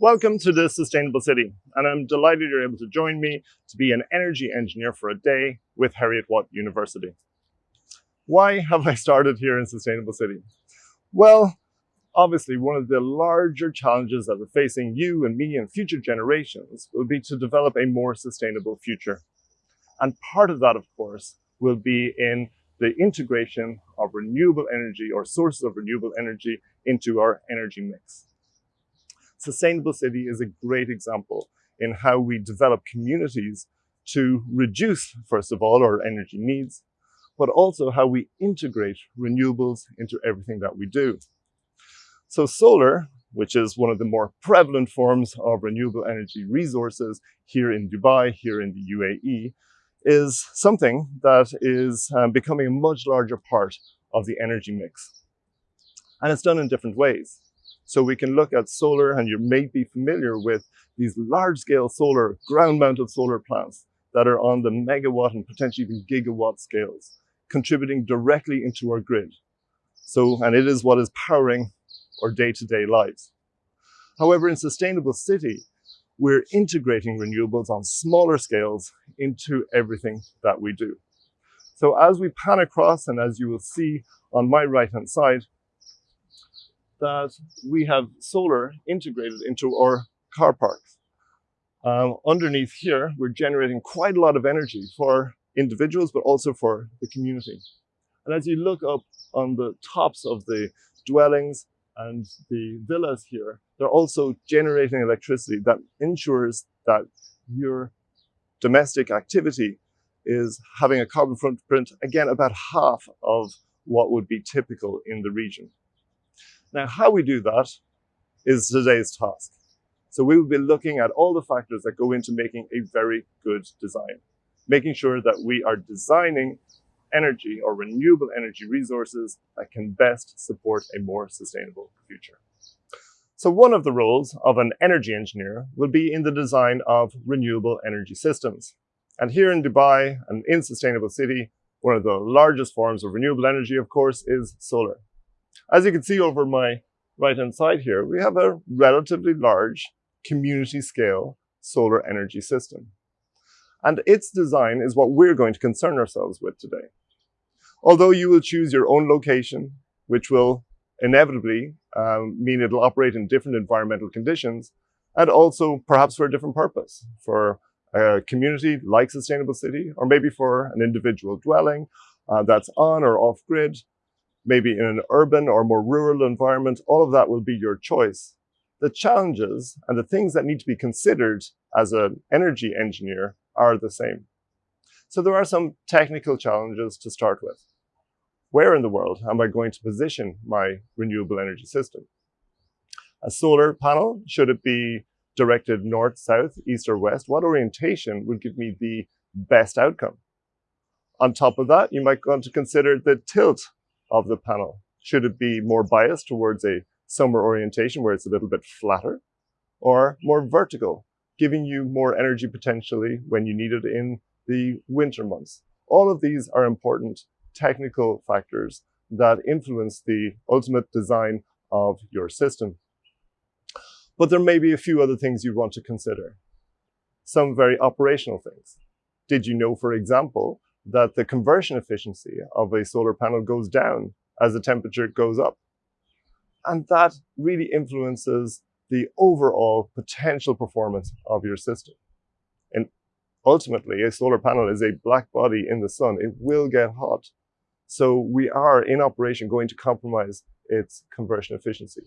Welcome to the Sustainable City, and I'm delighted you're able to join me to be an energy engineer for a day with Heriot-Watt University. Why have I started here in Sustainable City? Well, obviously one of the larger challenges that we're facing you and me and future generations will be to develop a more sustainable future. And part of that, of course, will be in the integration of renewable energy or sources of renewable energy into our energy mix. Sustainable City is a great example in how we develop communities to reduce, first of all, our energy needs, but also how we integrate renewables into everything that we do. So solar, which is one of the more prevalent forms of renewable energy resources here in Dubai, here in the UAE, is something that is um, becoming a much larger part of the energy mix. And it's done in different ways. So we can look at solar, and you may be familiar with these large-scale solar, ground-mounted solar plants that are on the megawatt and potentially even gigawatt scales, contributing directly into our grid. So, and it is what is powering our day-to-day -day lives. However, in Sustainable City, we're integrating renewables on smaller scales into everything that we do. So as we pan across, and as you will see on my right-hand side, that we have solar integrated into our car parks. Um, underneath here, we're generating quite a lot of energy for individuals, but also for the community. And as you look up on the tops of the dwellings and the villas here, they're also generating electricity that ensures that your domestic activity is having a carbon footprint, again, about half of what would be typical in the region. Now, how we do that is today's task. So we will be looking at all the factors that go into making a very good design, making sure that we are designing energy or renewable energy resources that can best support a more sustainable future. So one of the roles of an energy engineer will be in the design of renewable energy systems. And here in Dubai and in Sustainable City, one of the largest forms of renewable energy, of course, is solar. As you can see over my right-hand side here, we have a relatively large community scale solar energy system. And its design is what we're going to concern ourselves with today. Although you will choose your own location, which will inevitably um, mean it'll operate in different environmental conditions, and also perhaps for a different purpose, for a community like Sustainable City, or maybe for an individual dwelling uh, that's on or off grid, maybe in an urban or more rural environment, all of that will be your choice. The challenges and the things that need to be considered as an energy engineer are the same. So there are some technical challenges to start with. Where in the world am I going to position my renewable energy system? A solar panel, should it be directed north, south, east, or west? What orientation would give me the best outcome? On top of that, you might want to consider the tilt of the panel. Should it be more biased towards a summer orientation where it's a little bit flatter or more vertical, giving you more energy potentially when you need it in the winter months. All of these are important technical factors that influence the ultimate design of your system. But there may be a few other things you want to consider. Some very operational things. Did you know, for example, that the conversion efficiency of a solar panel goes down as the temperature goes up. And that really influences the overall potential performance of your system. And ultimately, a solar panel is a black body in the sun. It will get hot. So we are in operation going to compromise its conversion efficiency.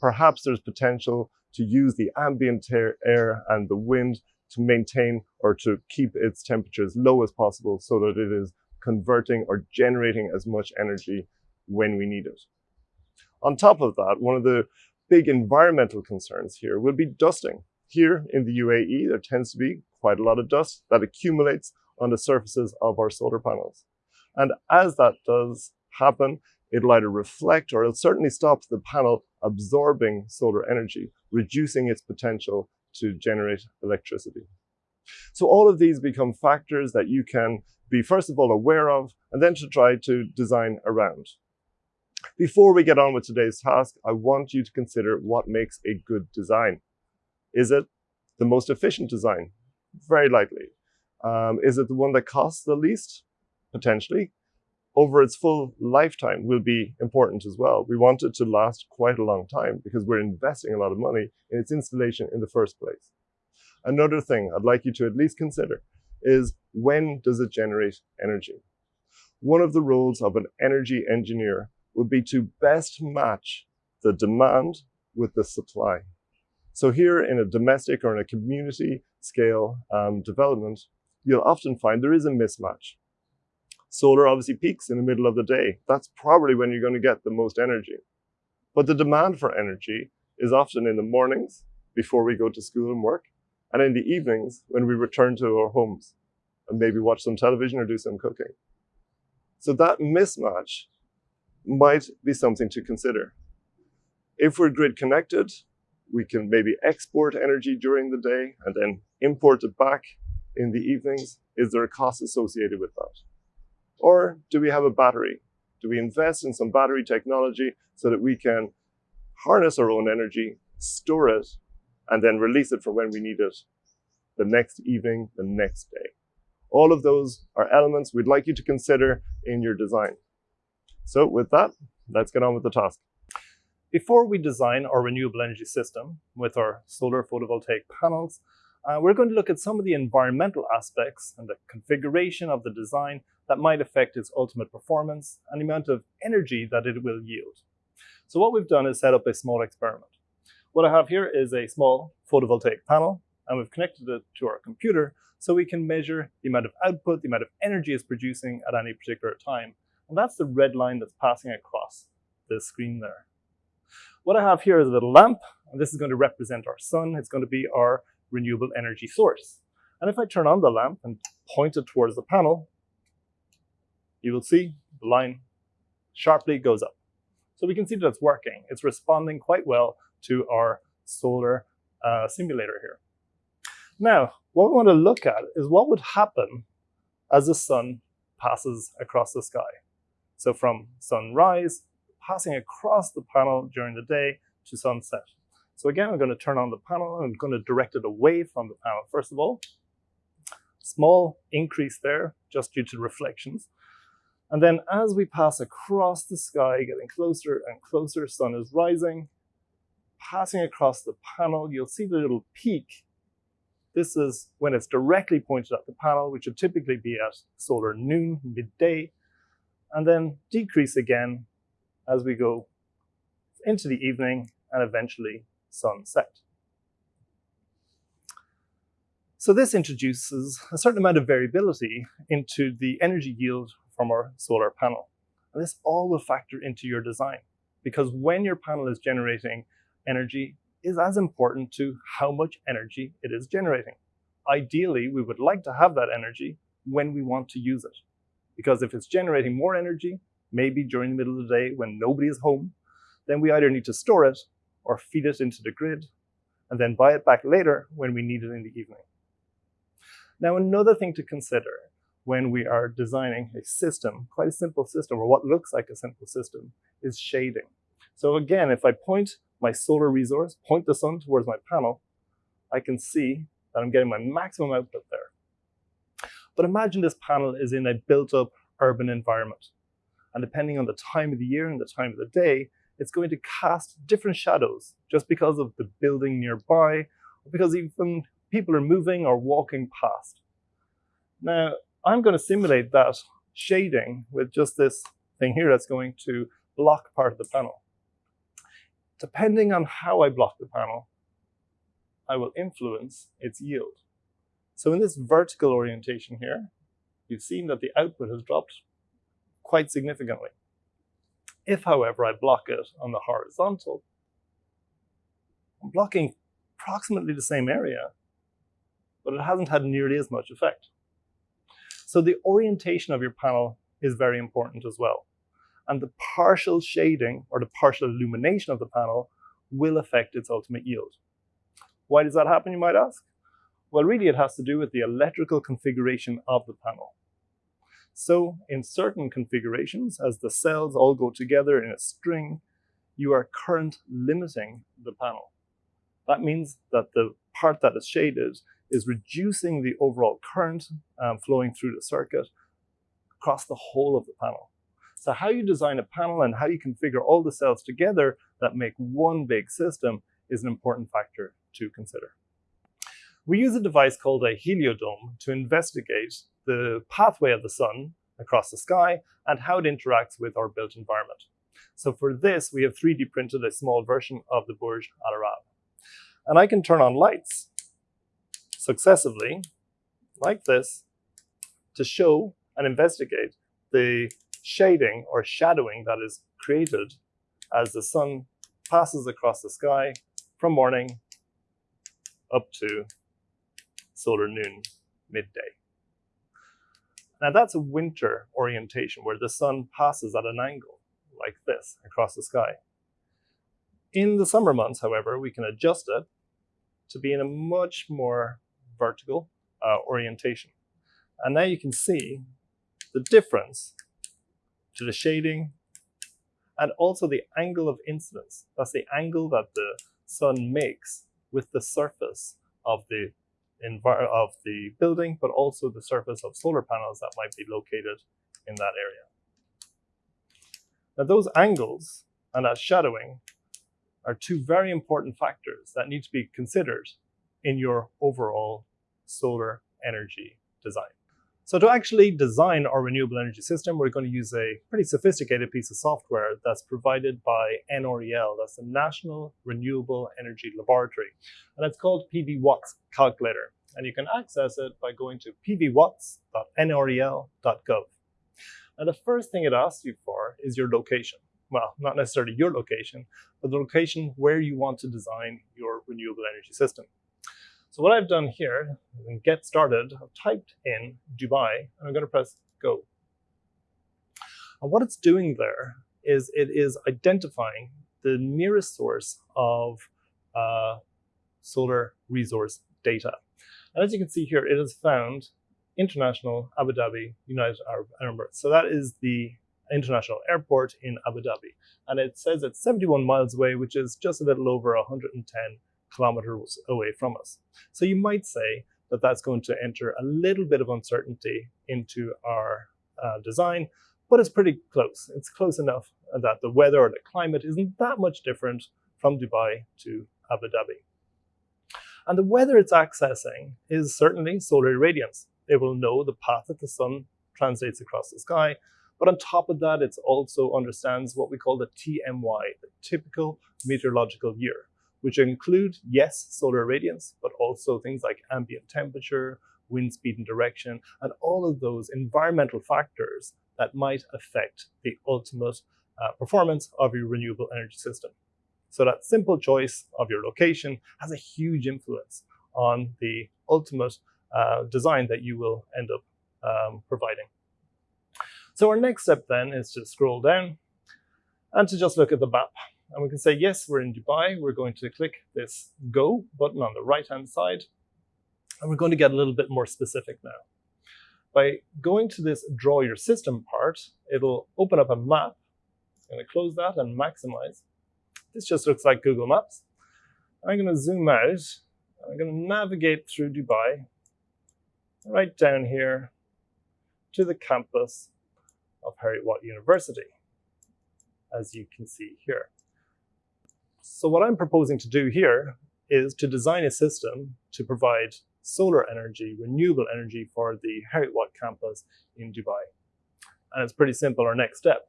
Perhaps there's potential to use the ambient air and the wind to maintain or to keep its temperature as low as possible so that it is converting or generating as much energy when we need it. On top of that, one of the big environmental concerns here will be dusting. Here in the UAE, there tends to be quite a lot of dust that accumulates on the surfaces of our solar panels. And as that does happen, it'll either reflect or it'll certainly stop the panel absorbing solar energy, reducing its potential to generate electricity. So all of these become factors that you can be first of all aware of and then to try to design around. Before we get on with today's task, I want you to consider what makes a good design. Is it the most efficient design? Very likely. Um, is it the one that costs the least? Potentially. Over its full lifetime will be important as well. We want it to last quite a long time because we're investing a lot of money in its installation in the first place. Another thing I'd like you to at least consider is when does it generate energy? One of the roles of an energy engineer would be to best match the demand with the supply. So here in a domestic or in a community scale um, development, you'll often find there is a mismatch. Solar obviously peaks in the middle of the day. That's probably when you're going to get the most energy. But the demand for energy is often in the mornings before we go to school and work, and in the evenings when we return to our homes and maybe watch some television or do some cooking. So that mismatch might be something to consider. If we're grid connected, we can maybe export energy during the day and then import it back in the evenings. Is there a cost associated with that? Or do we have a battery? Do we invest in some battery technology so that we can harness our own energy, store it, and then release it for when we need it the next evening, the next day? All of those are elements we'd like you to consider in your design. So with that, let's get on with the task. Before we design our renewable energy system with our solar photovoltaic panels, uh, we're going to look at some of the environmental aspects and the configuration of the design that might affect its ultimate performance and the amount of energy that it will yield. So what we've done is set up a small experiment. What I have here is a small photovoltaic panel and we've connected it to our computer so we can measure the amount of output, the amount of energy it's producing at any particular time. And that's the red line that's passing across the screen there. What I have here is a little lamp, and this is going to represent our sun. It's going to be our renewable energy source. And if I turn on the lamp and point it towards the panel, you will see the line sharply goes up. So we can see that it's working. It's responding quite well to our solar uh, simulator here. Now, what we want to look at is what would happen as the sun passes across the sky. So from sunrise, passing across the panel during the day to sunset. So again, I'm going to turn on the panel. I'm going to direct it away from the panel. First of all, small increase there just due to reflections. And then as we pass across the sky, getting closer and closer, sun is rising, passing across the panel, you'll see the little peak. This is when it's directly pointed at the panel, which would typically be at solar noon, midday, and then decrease again as we go into the evening and eventually sunset. So this introduces a certain amount of variability into the energy yield from our solar panel. And this all will factor into your design because when your panel is generating energy is as important to how much energy it is generating. Ideally, we would like to have that energy when we want to use it. Because if it's generating more energy, maybe during the middle of the day when nobody is home, then we either need to store it or feed it into the grid and then buy it back later when we need it in the evening. Now, another thing to consider when we are designing a system, quite a simple system, or what looks like a simple system, is shading. So again, if I point my solar resource, point the sun towards my panel, I can see that I'm getting my maximum output there. But imagine this panel is in a built-up urban environment. And depending on the time of the year and the time of the day, it's going to cast different shadows just because of the building nearby, or because even people are moving or walking past. Now, I'm going to simulate that shading with just this thing here that's going to block part of the panel. Depending on how I block the panel, I will influence its yield. So in this vertical orientation here, you've seen that the output has dropped quite significantly. If, however, I block it on the horizontal, I'm blocking approximately the same area, but it hasn't had nearly as much effect. So the orientation of your panel is very important as well. And the partial shading or the partial illumination of the panel will affect its ultimate yield. Why does that happen, you might ask? Well, really it has to do with the electrical configuration of the panel. So in certain configurations, as the cells all go together in a string, you are current limiting the panel. That means that the part that is shaded is reducing the overall current um, flowing through the circuit across the whole of the panel. So how you design a panel and how you configure all the cells together that make one big system is an important factor to consider. We use a device called a heliodome to investigate the pathway of the sun across the sky and how it interacts with our built environment. So for this, we have 3D printed a small version of the Burj Al Arab. And I can turn on lights successively, like this, to show and investigate the shading or shadowing that is created as the sun passes across the sky from morning up to solar noon midday. Now that's a winter orientation where the sun passes at an angle like this across the sky. In the summer months, however, we can adjust it to be in a much more vertical uh, orientation. And now you can see the difference to the shading and also the angle of incidence. That's the angle that the sun makes with the surface of the of the building, but also the surface of solar panels that might be located in that area. Now those angles and that shadowing are two very important factors that need to be considered in your overall solar energy design. So to actually design our renewable energy system, we're going to use a pretty sophisticated piece of software that's provided by NREL. That's the National Renewable Energy Laboratory. And it's called PV Watts Calculator. And you can access it by going to pvwatts.nrel.gov. Now the first thing it asks you for is your location. Well, not necessarily your location, but the location where you want to design your renewable energy system. So what I've done here, in get started, I've typed in Dubai, and I'm going to press go. And what it's doing there is it is identifying the nearest source of uh, solar resource data. And as you can see here, it has found International Abu Dhabi, United Arab Emirates. So that is the international airport in Abu Dhabi. And it says it's 71 miles away, which is just a little over 110 kilometers away from us. So you might say that that's going to enter a little bit of uncertainty into our uh, design, but it's pretty close. It's close enough that the weather or the climate isn't that much different from Dubai to Abu Dhabi. And the weather it's accessing is certainly solar irradiance. It will know the path that the sun translates across the sky, but on top of that, it also understands what we call the TMY, the typical meteorological year which include, yes, solar irradiance, but also things like ambient temperature, wind speed and direction, and all of those environmental factors that might affect the ultimate uh, performance of your renewable energy system. So that simple choice of your location has a huge influence on the ultimate uh, design that you will end up um, providing. So our next step then is to scroll down and to just look at the map. And we can say, yes, we're in Dubai. We're going to click this Go button on the right-hand side. And we're going to get a little bit more specific now. By going to this Draw Your System part, it'll open up a map. I'm going to close that and maximize. This just looks like Google Maps. I'm going to zoom out. I'm going to navigate through Dubai, right down here to the campus of Heriot-Watt University, as you can see here. So what I'm proposing to do here is to design a system to provide solar energy, renewable energy for the Heriot-Watt campus in Dubai. And it's pretty simple, our next step.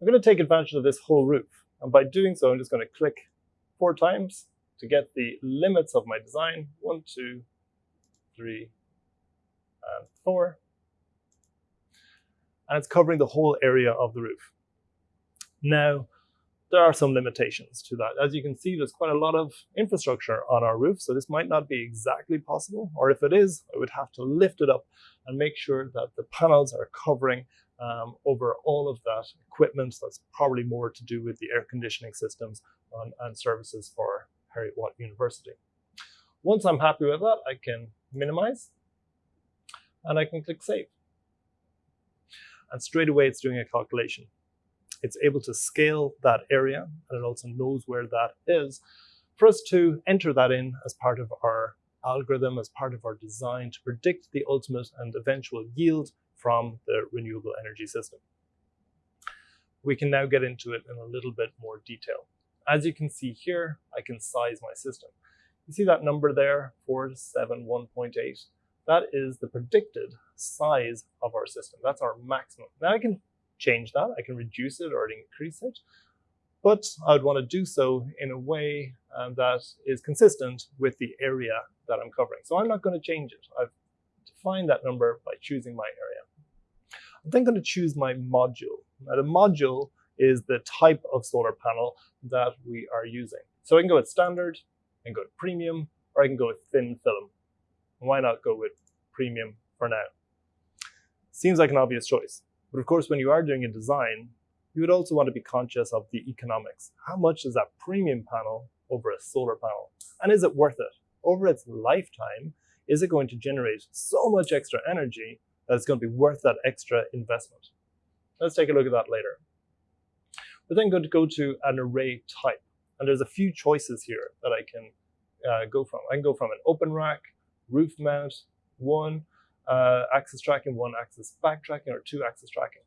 I'm going to take advantage of this whole roof. And by doing so, I'm just going to click four times to get the limits of my design. One, two, three, and four. And it's covering the whole area of the roof. Now, there are some limitations to that. As you can see, there's quite a lot of infrastructure on our roof, so this might not be exactly possible, or if it is, I would have to lift it up and make sure that the panels are covering um, over all of that equipment. That's probably more to do with the air conditioning systems on, and services for Heriot-Watt University. Once I'm happy with that, I can minimize and I can click save. And straight away it's doing a calculation it's able to scale that area and it also knows where that is for us to enter that in as part of our algorithm, as part of our design to predict the ultimate and eventual yield from the renewable energy system. We can now get into it in a little bit more detail. As you can see here, I can size my system. You see that number there, 471.8? That is the predicted size of our system. That's our maximum. Now I can change that. I can reduce it or increase it. But I would want to do so in a way um, that is consistent with the area that I'm covering. So I'm not going to change it. I've defined that number by choosing my area. I'm then going to choose my module. Now the module is the type of solar panel that we are using. So I can go with standard, I can go with premium, or I can go with thin film. Why not go with premium for now? Seems like an obvious choice. But of course, when you are doing a design, you would also want to be conscious of the economics. How much is that premium panel over a solar panel? And is it worth it? Over its lifetime, is it going to generate so much extra energy that it's going to be worth that extra investment? Let's take a look at that later. We're then going to go to an array type. And there's a few choices here that I can uh, go from. I can go from an open rack, roof mount, one uh, axis tracking, one axis backtracking, or two axis tracking.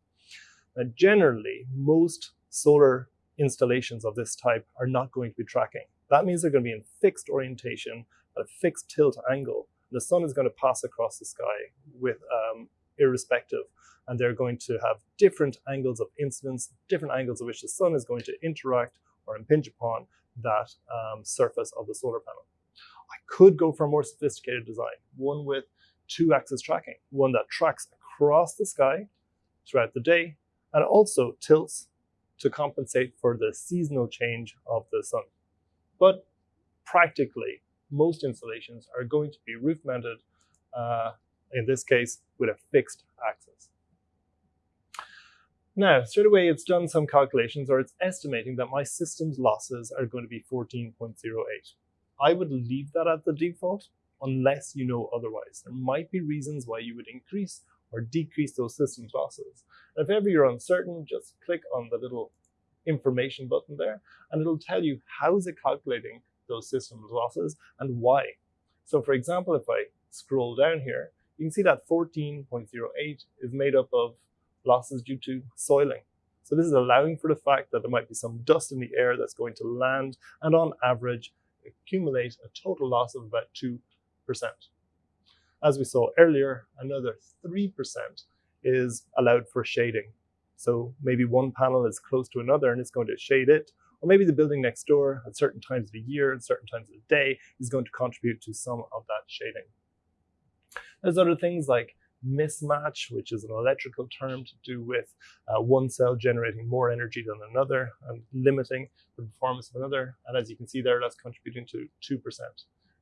Now, generally, most solar installations of this type are not going to be tracking. That means they're going to be in fixed orientation at a fixed tilt angle. The sun is going to pass across the sky with um, irrespective, and they're going to have different angles of incidence, different angles of which the sun is going to interact or impinge upon that um, surface of the solar panel. I could go for a more sophisticated design, one with two axis tracking, one that tracks across the sky throughout the day and also tilts to compensate for the seasonal change of the sun. But practically, most installations are going to be roof mounted, uh, in this case, with a fixed axis. Now, straight away, it's done some calculations, or it's estimating that my system's losses are going to be 14.08. I would leave that at the default unless you know otherwise. There might be reasons why you would increase or decrease those system losses. And if ever you're uncertain, just click on the little information button there, and it'll tell you how is it calculating those system losses and why. So for example, if I scroll down here, you can see that 14.08 is made up of losses due to soiling. So this is allowing for the fact that there might be some dust in the air that's going to land and on average accumulate a total loss of about 2%. As we saw earlier, another 3% is allowed for shading. So maybe one panel is close to another and it's going to shade it, or maybe the building next door at certain times of the year and certain times of the day is going to contribute to some of that shading. There's other things like mismatch, which is an electrical term to do with uh, one cell generating more energy than another and limiting the performance of another. And as you can see there, that's contributing to 2%.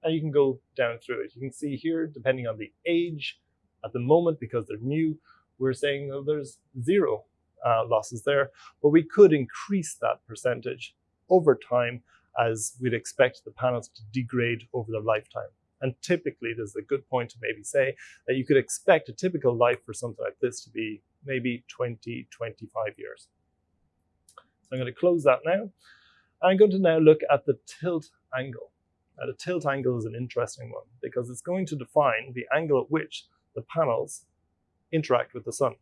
And you can go down through it. You can see here, depending on the age at the moment, because they're new, we're saying oh, there's zero uh, losses there, but we could increase that percentage over time as we'd expect the panels to degrade over their lifetime. And typically, there's a good point to maybe say that you could expect a typical life for something like this to be maybe 20, 25 years. So I'm going to close that now. I'm going to now look at the tilt angle. Now, the tilt angle is an interesting one because it's going to define the angle at which the panels interact with the sun.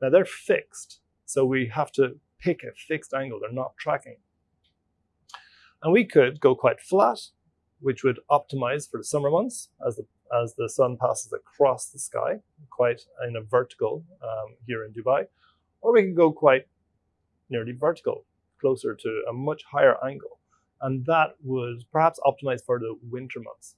Now, they're fixed, so we have to pick a fixed angle. They're not tracking. And we could go quite flat which would optimize for the summer months as the, as the sun passes across the sky, quite in a vertical um, here in Dubai. Or we can go quite nearly vertical, closer to a much higher angle. And that would perhaps optimize for the winter months.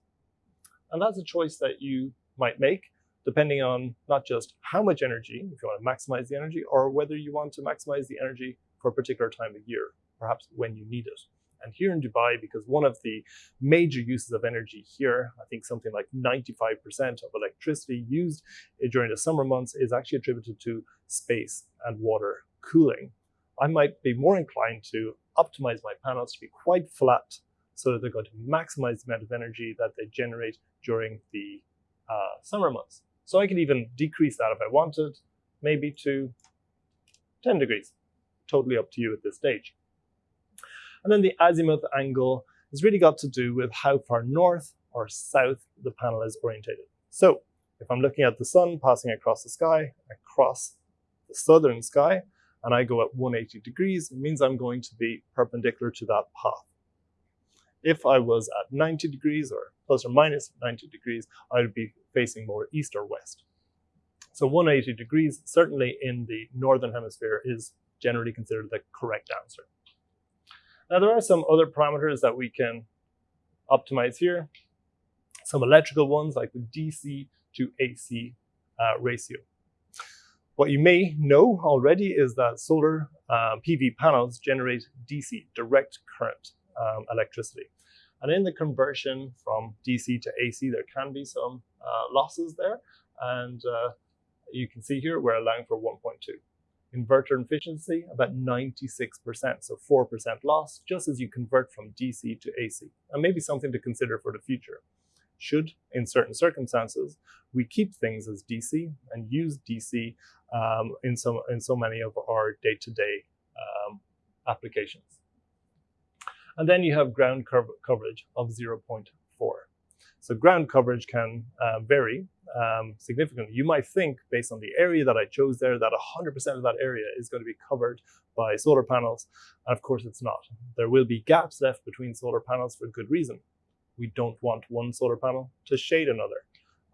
And that's a choice that you might make depending on not just how much energy, if you want to maximize the energy, or whether you want to maximize the energy for a particular time of year, perhaps when you need it. And here in Dubai, because one of the major uses of energy here, I think something like 95% of electricity used during the summer months is actually attributed to space and water cooling. I might be more inclined to optimize my panels to be quite flat so that they're going to maximize the amount of energy that they generate during the uh, summer months. So I could even decrease that if I wanted, maybe to 10 degrees. Totally up to you at this stage. And then the azimuth angle has really got to do with how far north or south the panel is orientated. So if I'm looking at the sun passing across the sky, across the southern sky, and I go at 180 degrees, it means I'm going to be perpendicular to that path. If I was at 90 degrees or plus or minus 90 degrees, I would be facing more east or west. So 180 degrees, certainly in the northern hemisphere, is generally considered the correct answer. Now there are some other parameters that we can optimize here. Some electrical ones like the DC to AC uh, ratio. What you may know already is that solar uh, PV panels generate DC, direct current um, electricity. And in the conversion from DC to AC, there can be some uh, losses there. And uh, you can see here, we're allowing for 1.2. Inverter efficiency, about 96%, so 4% loss, just as you convert from DC to AC. And maybe something to consider for the future. Should, in certain circumstances, we keep things as DC and use DC um, in, so, in so many of our day-to-day -day, um, applications. And then you have ground coverage of 0.4. So ground coverage can uh, vary um, significantly. You might think, based on the area that I chose there, that 100% of that area is going to be covered by solar panels. And of course, it's not. There will be gaps left between solar panels for good reason. We don't want one solar panel to shade another.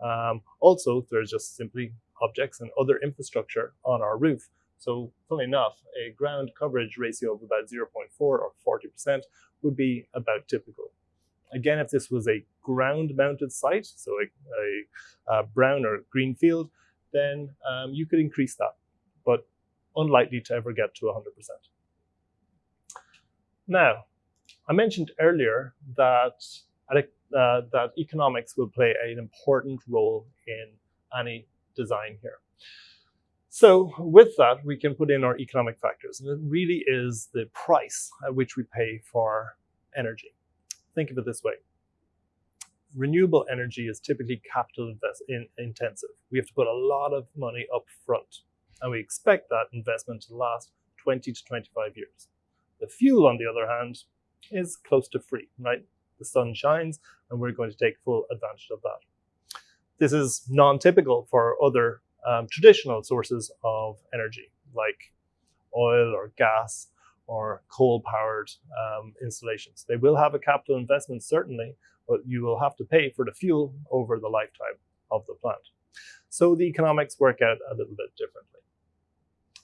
Um, also, there's just simply objects and other infrastructure on our roof. So, funnily enough, a ground coverage ratio of about 0.4 or 40% would be about typical. Again, if this was a ground-mounted site, so a, a, a, brown or green field, then um, you could increase that, but unlikely to ever get to 100%. Now, I mentioned earlier that, uh, that economics will play an important role in any design here. So with that, we can put in our economic factors, and it really is the price at which we pay for energy. Think of it this way. Renewable energy is typically capital in intensive. We have to put a lot of money up front, and we expect that investment to last 20 to 25 years. The fuel, on the other hand, is close to free, right? The sun shines, and we're going to take full advantage of that. This is non-typical for other um, traditional sources of energy, like oil or gas or coal-powered um, installations. They will have a capital investment, certainly, but you will have to pay for the fuel over the lifetime of the plant. So the economics work out a little bit differently.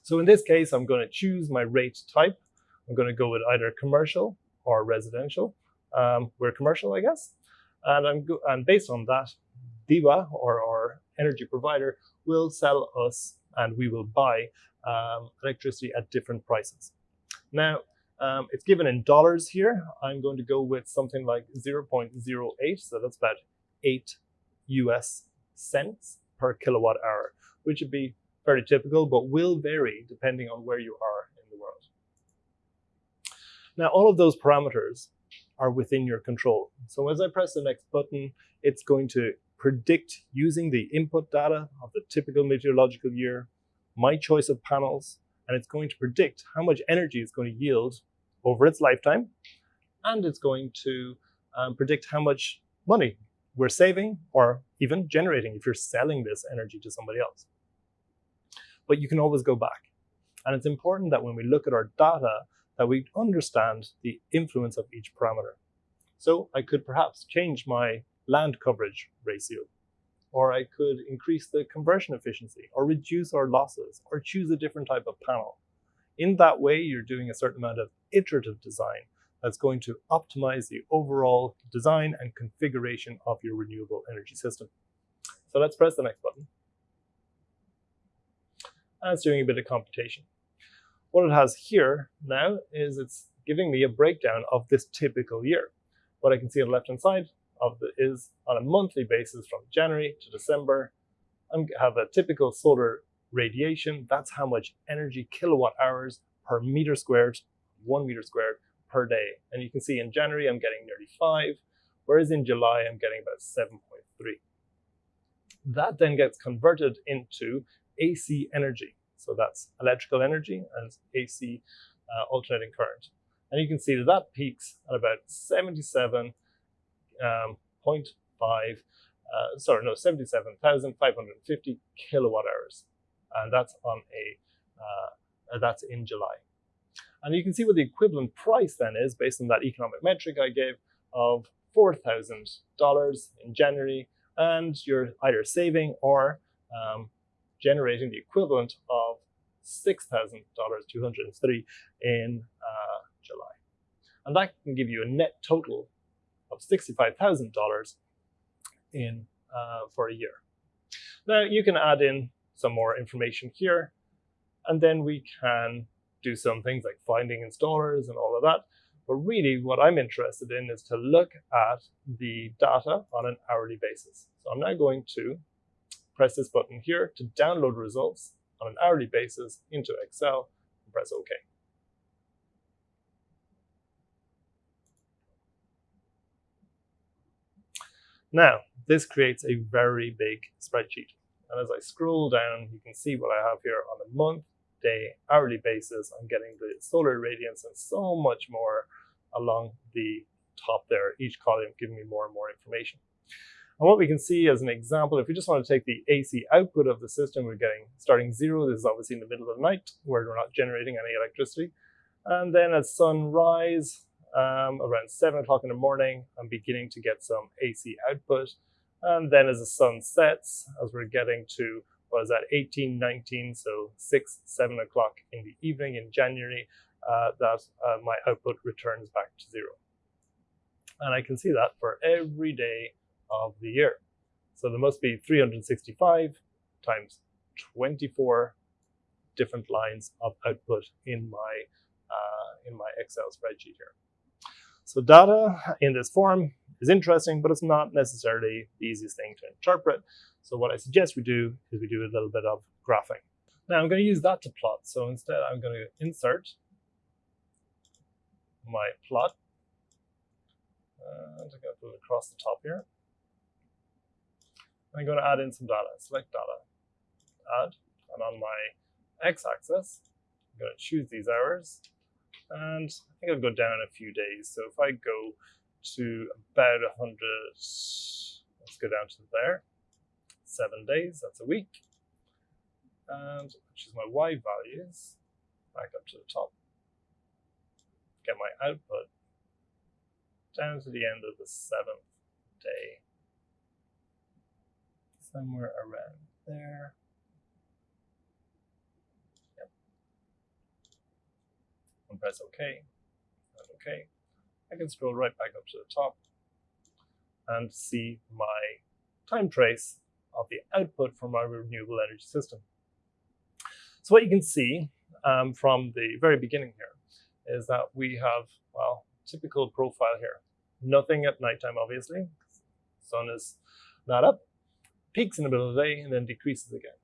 So in this case, I'm going to choose my rate type. I'm going to go with either commercial or residential. Um, we're commercial, I guess. And, and based on that, DEWA or our energy provider, will sell us and we will buy um, electricity at different prices. Now, um, it's given in dollars here. I'm going to go with something like 0.08, so that's about 8 US cents per kilowatt hour, which would be very typical, but will vary depending on where you are in the world. Now, all of those parameters are within your control. So as I press the next button, it's going to predict using the input data of the typical meteorological year, my choice of panels, and it's going to predict how much energy it's going to yield over its lifetime, and it's going to um, predict how much money we're saving or even generating if you're selling this energy to somebody else. But you can always go back. And it's important that when we look at our data, that we understand the influence of each parameter. So I could perhaps change my land coverage ratio or I could increase the conversion efficiency, or reduce our losses, or choose a different type of panel. In that way, you're doing a certain amount of iterative design that's going to optimize the overall design and configuration of your renewable energy system. So let's press the next button. And it's doing a bit of computation. What it has here now is it's giving me a breakdown of this typical year. What I can see on the left-hand side of the is on a monthly basis from January to December. I have a typical solar radiation. That's how much energy kilowatt hours per meter squared, one meter squared per day. And you can see in January, I'm getting nearly five, whereas in July, I'm getting about 7.3. That then gets converted into AC energy. So that's electrical energy and AC uh, alternating current. And you can see that that peaks at about 77.5, um, uh, sorry, no, 77,550 kilowatt hours. And that's on a, uh, that's in July. And you can see what the equivalent price then is based on that economic metric I gave of $4,000 in January. And you're either saving or um, generating the equivalent of 6,203 in uh, July. And that can give you a net total of $65,000 in uh, for a year. Now you can add in some more information here, and then we can do some things like finding installers and all of that. But really what I'm interested in is to look at the data on an hourly basis. So I'm now going to press this button here to download results on an hourly basis into Excel and press OK. Now, this creates a very big spreadsheet. And as I scroll down, you can see what I have here on a month, day, hourly basis. I'm getting the solar radiance and so much more along the top there, each column giving me more and more information. And what we can see as an example, if we just want to take the AC output of the system, we're getting starting zero. This is obviously in the middle of the night where we're not generating any electricity. And then at sunrise, um, around seven o'clock in the morning, I'm beginning to get some AC output. And then as the sun sets, as we're getting to, what is that, 18, 19, so six, seven o'clock in the evening in January, uh, that uh, my output returns back to zero. And I can see that for every day of the year. So there must be 365 times 24 different lines of output in my, uh, in my Excel spreadsheet here. So data in this form is interesting, but it's not necessarily the easiest thing to interpret. So what I suggest we do is we do a little bit of graphing. Now I'm going to use that to plot. So instead I'm going to insert my plot. And I'm going to it across the top here. I'm going to add in some data, select data, add, and on my x-axis, I'm going to choose these hours, and I think I'll go down a few days. So if I go to about 100, let's go down to there, seven days, that's a week, and choose my y values, back up to the top, get my output down to the end of the seventh day somewhere around there. Yep. And press OK, and OK. I can scroll right back up to the top and see my time trace of the output from my renewable energy system. So what you can see um, from the very beginning here is that we have, well, typical profile here. Nothing at nighttime, obviously. Sun is not up peaks in the middle of the day and then decreases again.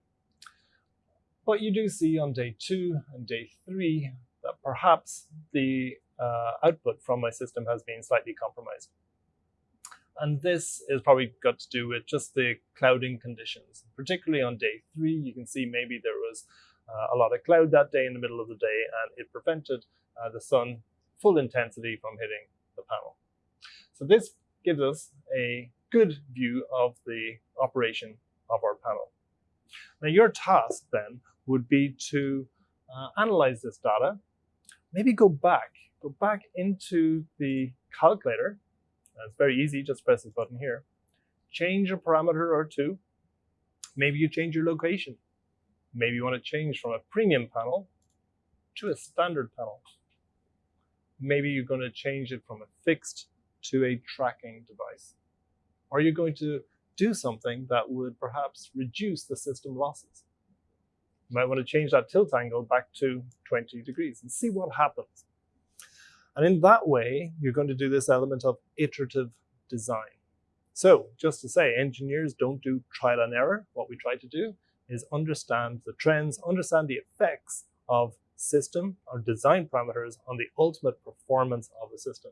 But you do see on day two and day three that perhaps the uh, output from my system has been slightly compromised. And this is probably got to do with just the clouding conditions. Particularly on day three, you can see maybe there was uh, a lot of cloud that day in the middle of the day and it prevented uh, the sun full intensity from hitting the panel. So this gives us a good view of the operation of our panel. Now your task then would be to uh, analyze this data, maybe go back, go back into the calculator. It's very easy, just press this button here. Change a parameter or two. Maybe you change your location. Maybe you want to change from a premium panel to a standard panel. Maybe you're going to change it from a fixed to a tracking device. Are you going to do something that would perhaps reduce the system losses? You might want to change that tilt angle back to 20 degrees and see what happens. And in that way, you're going to do this element of iterative design. So just to say, engineers don't do trial and error. What we try to do is understand the trends, understand the effects of system or design parameters on the ultimate performance of the system.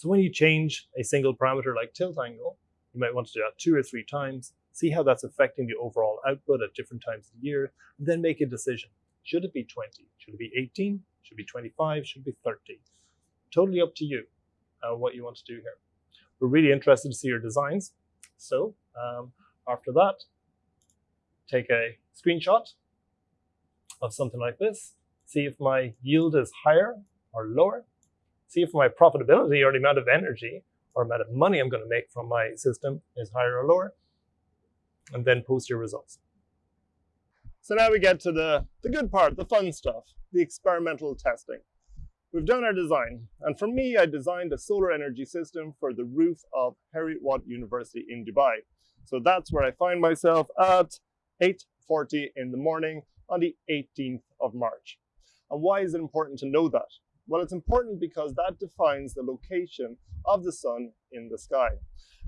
So when you change a single parameter like tilt angle, you might want to do that two or three times, see how that's affecting the overall output at different times of the year, and then make a decision. Should it be 20? Should it be 18? should it be 25, should it be 30. Totally up to you uh, what you want to do here. We're really interested to see your designs. So um, after that, take a screenshot of something like this, see if my yield is higher or lower, see if my profitability or the amount of energy or amount of money I'm going to make from my system is higher or lower, and then post your results. So now we get to the, the good part, the fun stuff, the experimental testing. We've done our design, and for me, I designed a solar energy system for the roof of Heriot Watt University in Dubai. So that's where I find myself at 8.40 in the morning on the 18th of March. And why is it important to know that? Well, it's important because that defines the location of the sun in the sky.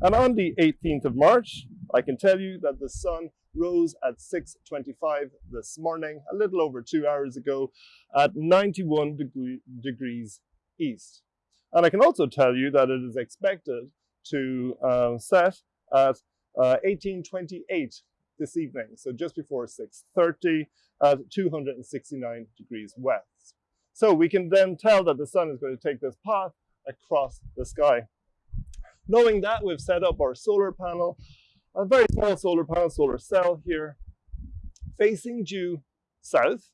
And on the 18th of March, I can tell you that the sun rose at 6.25 this morning, a little over two hours ago, at 91 degree, degrees east. And I can also tell you that it is expected to uh, set at uh, 1828 this evening, so just before 6.30 at 269 degrees west. So we can then tell that the sun is going to take this path across the sky. Knowing that, we've set up our solar panel, a very small solar panel, solar cell here, facing due south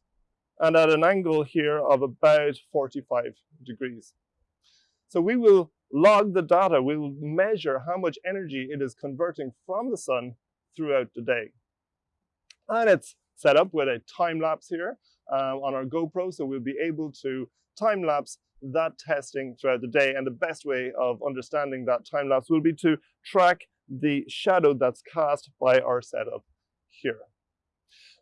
and at an angle here of about 45 degrees. So we will log the data, we will measure how much energy it is converting from the sun throughout the day. And it's set up with a time lapse here Uh, on our GoPro, so we'll be able to time lapse that testing throughout the day. And the best way of understanding that time lapse will be to track the shadow that's cast by our setup here.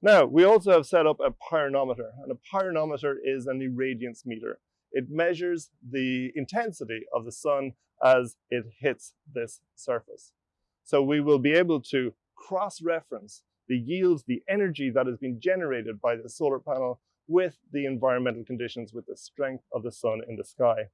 Now, we also have set up a pyranometer, and a pyranometer is an irradiance meter. It measures the intensity of the sun as it hits this surface. So we will be able to cross-reference the yields, the energy that has been generated by the solar panel with the environmental conditions, with the strength of the sun in the sky.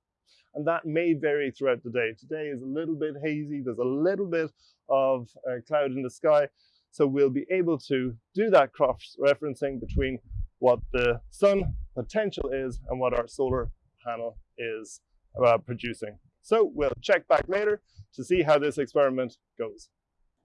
And that may vary throughout the day. Today is a little bit hazy. There's a little bit of uh, cloud in the sky. So we'll be able to do that cross-referencing between what the sun potential is and what our solar panel is uh, producing. So we'll check back later to see how this experiment goes.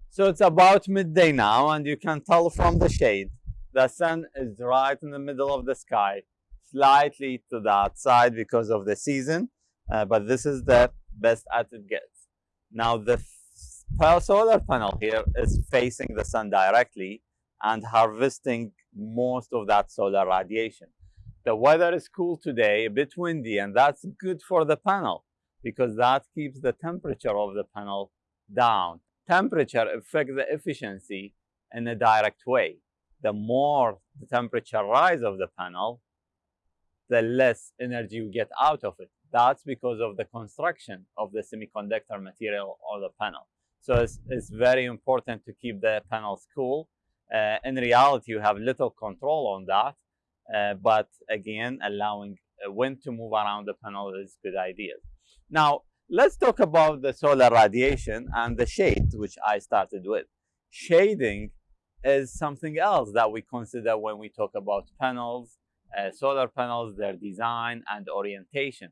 So it's about midday now and you can tell from the shade the sun is right in the middle of the sky, slightly to that side because of the season, uh, but this is the best as it gets. Now the solar panel here is facing the sun directly and harvesting most of that solar radiation. The weather is cool today, a bit windy, and that's good for the panel because that keeps the temperature of the panel down. Temperature affects the efficiency in a direct way the more the temperature rise of the panel, the less energy you get out of it. That's because of the construction of the semiconductor material on the panel. So it's, it's very important to keep the panels cool. Uh, in reality, you have little control on that. Uh, but again, allowing wind to move around the panel is good idea. Now, let's talk about the solar radiation and the shade, which I started with. Shading is something else that we consider when we talk about panels, uh, solar panels, their design and orientation.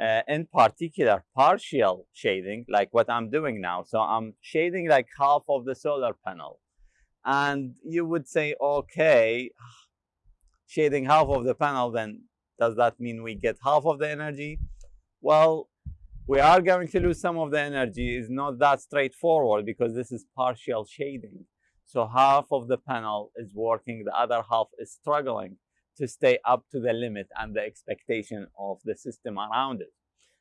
Uh, in particular, partial shading, like what I'm doing now. So I'm shading like half of the solar panel. And you would say, okay, shading half of the panel, then does that mean we get half of the energy? Well, we are going to lose some of the energy. It's not that straightforward because this is partial shading. So half of the panel is working, the other half is struggling to stay up to the limit and the expectation of the system around it.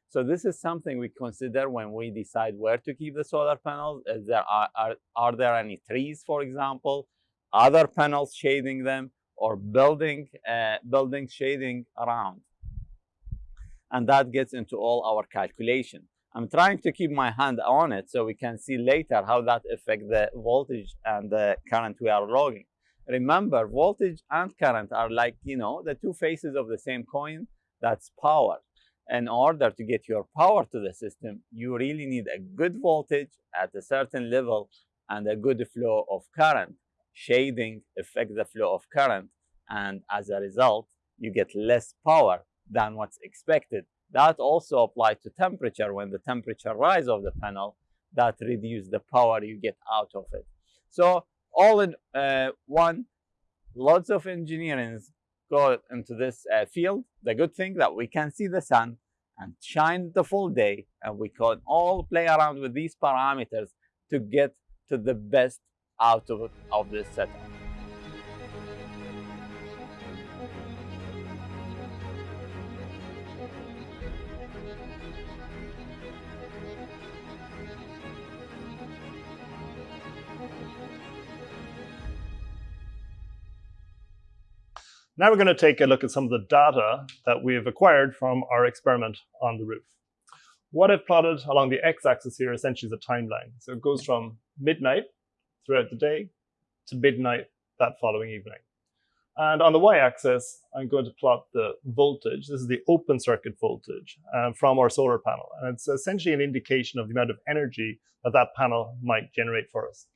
So this is something we consider when we decide where to keep the solar panels. Is there are, are, are there any trees, for example, other panels shading them, or building uh, building shading around? And that gets into all our calculation. I'm trying to keep my hand on it so we can see later how that affects the voltage and the current we are logging. Remember, voltage and current are like, you know, the two faces of the same coin. That's power. In order to get your power to the system, you really need a good voltage at a certain level and a good flow of current. Shading affects the flow of current, and as a result, you get less power than what's expected. That also applies to temperature. When the temperature rise of the panel, that reduce the power you get out of it. So all in uh, one, lots of engineering go into this uh, field. The good thing that we can see the sun and shine the full day and we can all play around with these parameters to get to the best out of, of this setup. Now we're going to take a look at some of the data that we have acquired from our experiment on the roof. What I've plotted along the x-axis here essentially is a timeline. So it goes from midnight throughout the day to midnight that following evening. And on the y-axis, I'm going to plot the voltage. This is the open circuit voltage uh, from our solar panel. And it's essentially an indication of the amount of energy that that panel might generate for us.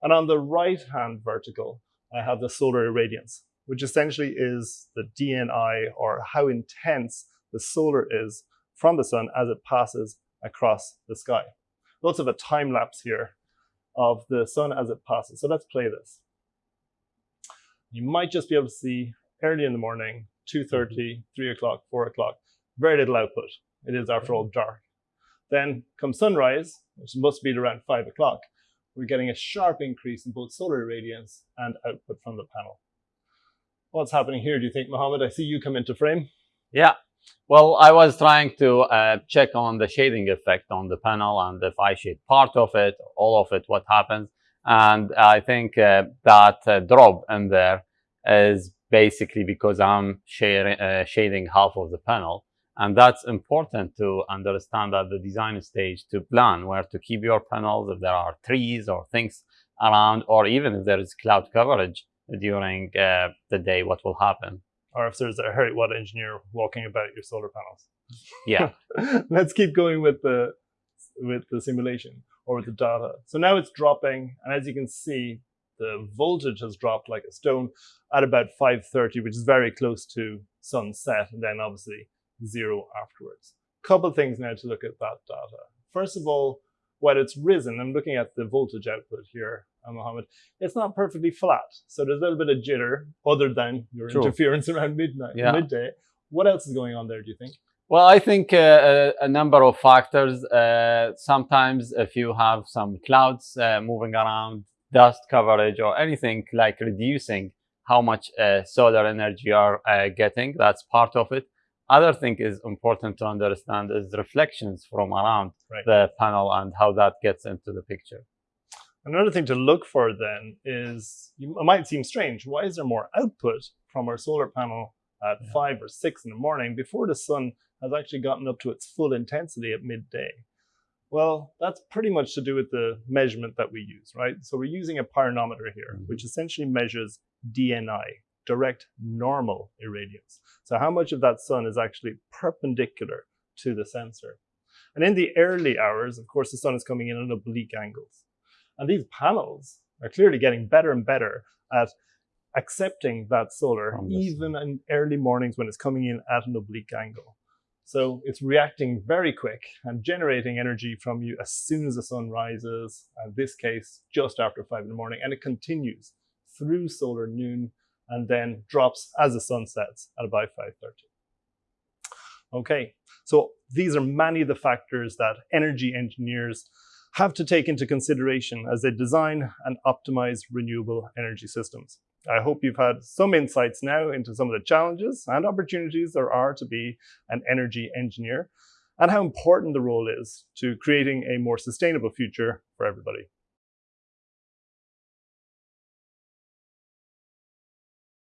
And on the right-hand vertical, I have the solar irradiance which essentially is the DNI or how intense the solar is from the sun as it passes across the sky. Lots of a time lapse here of the sun as it passes. So let's play this. You might just be able to see early in the morning, 2.30, mm-hmm. 3 o'clock, 4 o'clock, very little output. It is after all dark. Then come sunrise, which must be around 5 o'clock, we're getting a sharp increase in both solar irradiance and output from the panel what's happening here, do you think, Mohammed? I see you come into frame. Yeah. Well, I was trying to uh, check on the shading effect on the panel and if I shade part of it, all of it, what happens. And I think uh, that uh, drop in there is basically because I'm uh, shading half of the panel. And that's important to understand at the design stage to plan where to keep your panels if there are trees or things around, or even if there is cloud coverage during uh, the day what will happen. Or if there's a Heriot Watt engineer walking about your solar panels. Yeah. Let's keep going with the with the simulation or with the data. So now it's dropping, and as you can see, the voltage has dropped like a stone at about 530, which is very close to sunset, and then obviously zero afterwards. Couple things now to look at that data. First of all, while it's risen, I'm looking at the voltage output here, Mohammed, it's not perfectly flat. So there's a little bit of jitter other than your True. interference around midnight, yeah. midday. What else is going on there, do you think? Well, I think uh, a, number of factors. Uh, sometimes if you have some clouds uh, moving around, dust coverage or anything like reducing how much uh, solar energy you are uh, getting, that's part of it. Other thing is important to understand is reflections from around right. the panel and how that gets into the picture. Another thing to look for then is, it might seem strange, why is there more output from our solar panel at yeah. five or six in the morning before the sun has actually gotten up to its full intensity at midday? Well, that's pretty much to do with the measurement that we use, right? So we're using a pyranometer here, mm -hmm. which essentially measures DNI, direct normal irradiance. So how much of that sun is actually perpendicular to the sensor? And in the early hours, of course, the sun is coming in at oblique angles. And these panels are clearly getting better and better at accepting that solar, even in early mornings when it's coming in at an oblique angle. So it's reacting very quick and generating energy from you as soon as the sun rises, in this case, just after five in the morning, and it continues through solar noon and then drops as the sun sets at about 5.30. Okay, so these are many of the factors that energy engineers have to take into consideration as they design and optimize renewable energy systems. I hope you've had some insights now into some of the challenges and opportunities there are to be an energy engineer and how important the role is to creating a more sustainable future for everybody.